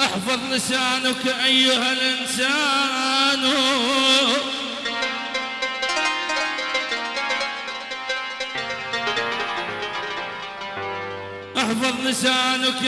احفظ لسانك أيها الإنسان. احفظ لسانك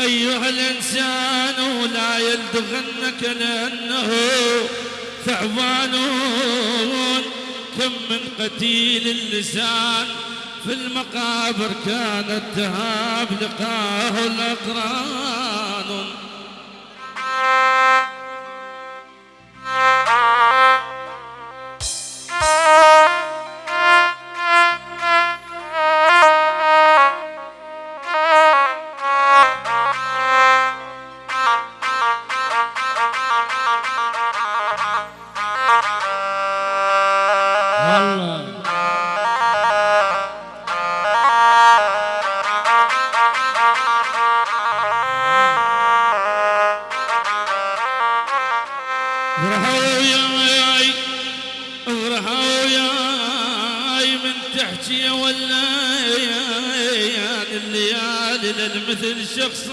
أيها الإنسان. لا يلدغنك لأنه ثعبان. كم من قتيل اللسان في المقابر كانت تهاب لقاه الأقران. مثل شخص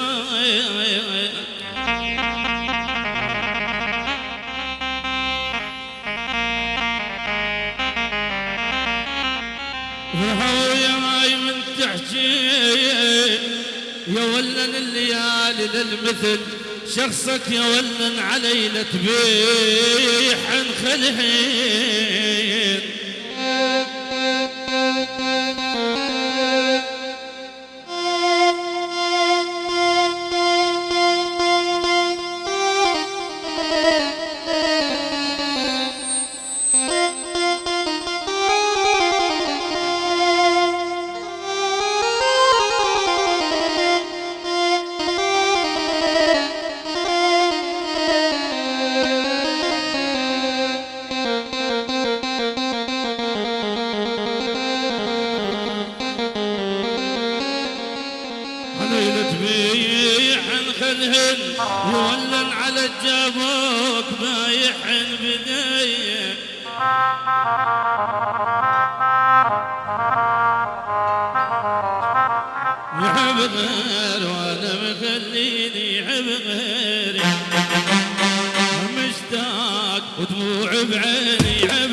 وهاي من تحكي. يا ولن الليالي للمثل شخصك يا ولن علي لتبيح جابوك بايع بداية. وعب غير وأنا مخليني عب غيري. مشتاق ودموع بعيني عب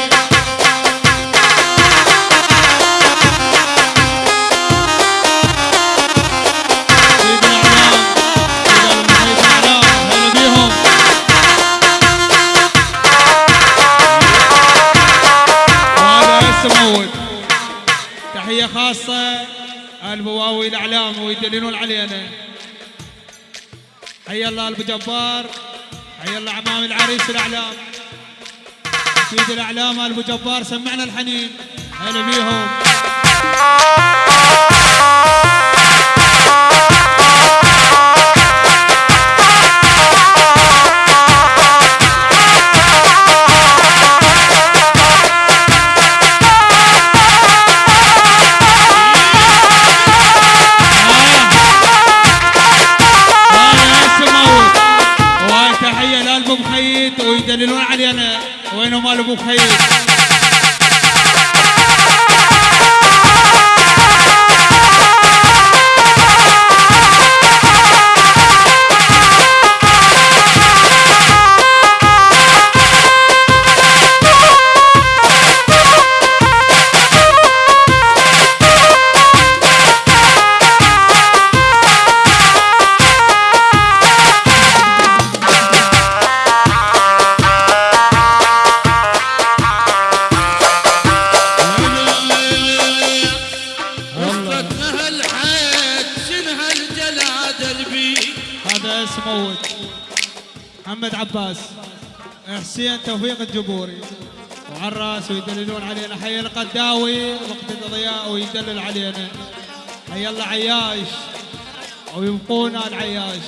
البواوي الأعلام ويدللون علينا. حي الله أبو جبار حي الله عمام العريس الأعلام. سيد الأعلام أبو جبار سمعنا الحنين. هلا بيهم. محمد عباس. حسين توفيق الجبوري. وعلى الراس ويدللون علينا. حي القداوي. وقت الضياء ويدلل علينا. حي الله عياش. ويبقونا العياش.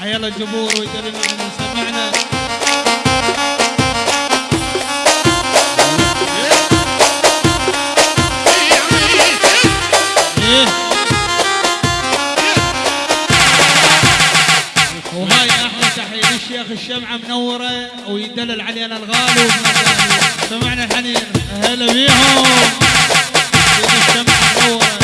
حي الله الجبور ويدللون علينا. سمعنا. شيخ الشمعة منورة ويدلل علينا الغالي. سمعنا الحنين. هلا بيهم. شيخ الشمعة منورة.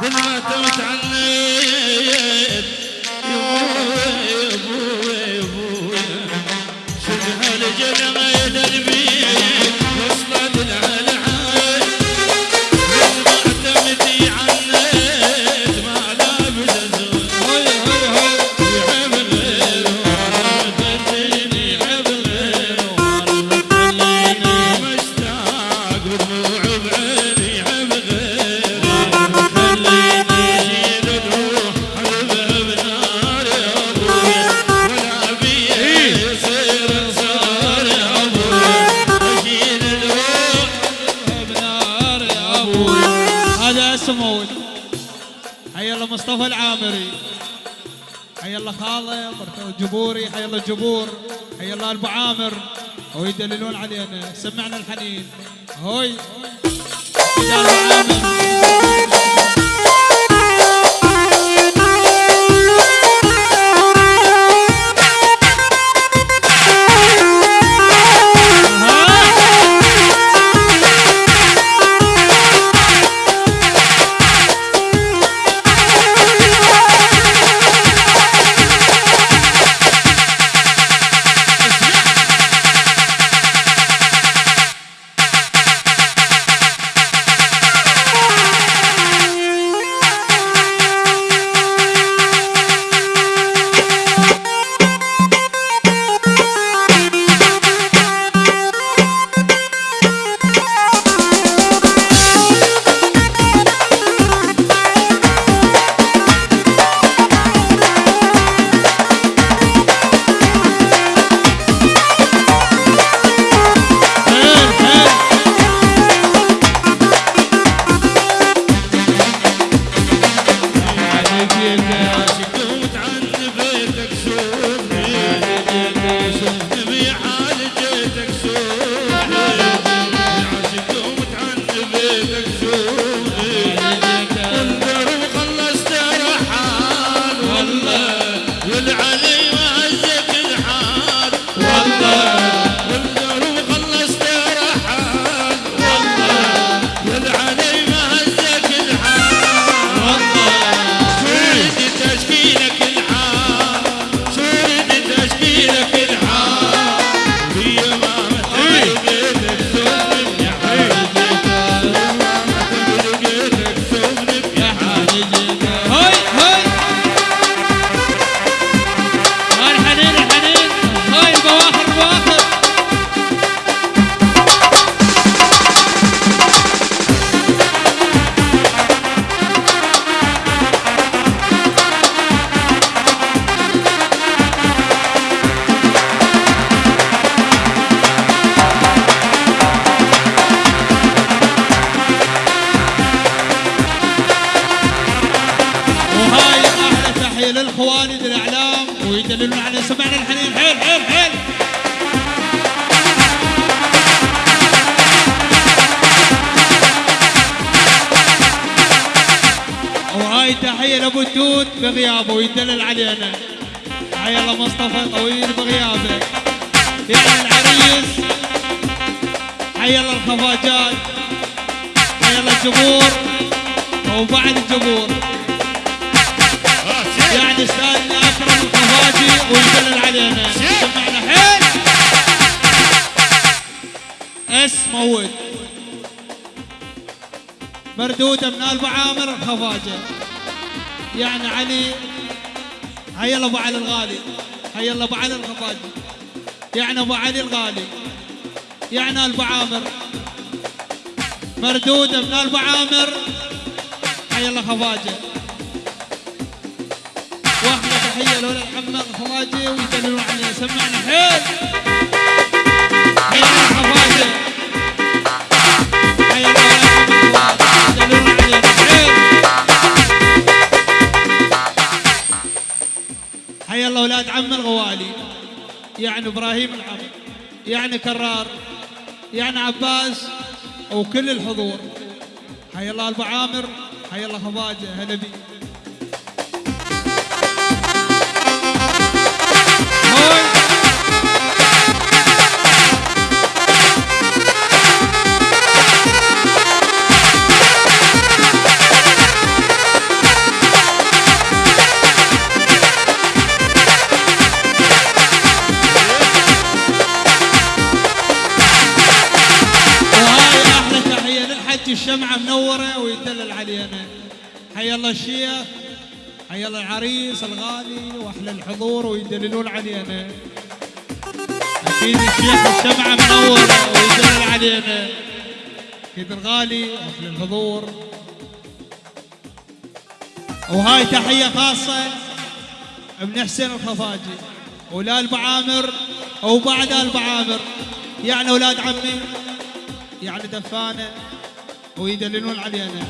بالما تمت عني أبو عامر. ويدللون علينا. سمعنا الحنين. هوي. يا أبو عامر. Thank you. للخوالد الإعلام ويدللون على سمعنا الحنين حيل حيل حيل. وهاي تحية لأبو التوت بغيابه ويدلل علينا. حيا الله مصطفى طويل بغيابه. يعني العريس. حيا الله الخفاجات. حيا الله الجمهور. وبعد الجمهور. أكرم علينا. حيل اس موت مردودة من ابو عامر الخفاجة. يعني علي. هيا الله أبو علي الغالي. هيا الله أبو علي الخفاجي. يعني أبو علي الغالي. يعني ابو عامر. مردودة من ابو عامر. هيا الله حيا الله أولاد الغوالي يعني إبراهيم العم يعني كرار يعني عباس وكل الحضور حيا الله ابو عامر حيا الله خواجه هلا بي الغالي واحلى الحضور ويدللون علينا. أكيد الشيخ الشمعه منوره ويدلل علينا. أكيد الغالي واحلى الحضور. وهاي تحية خاصة ابن حسين الخفاجي. ولا البعامر أو بعد البعامر يعني أولاد عمي. يعني دفانة. ويدللون علينا.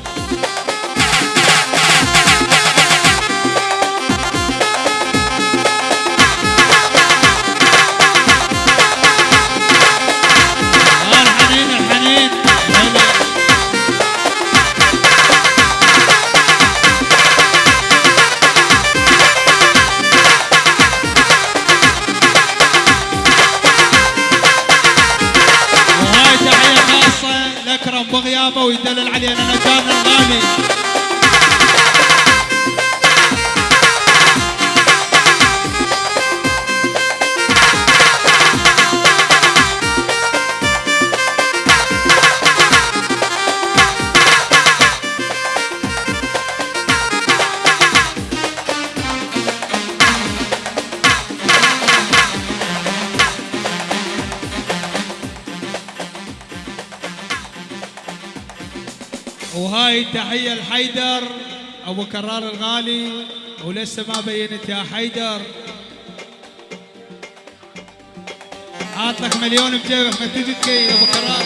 وهاي تحية لحيدر أبو كرار الغالي ولسه ما بينت يا حيدر. حاط لك مليون بجيبك ما تجي تكيل أبو كرار.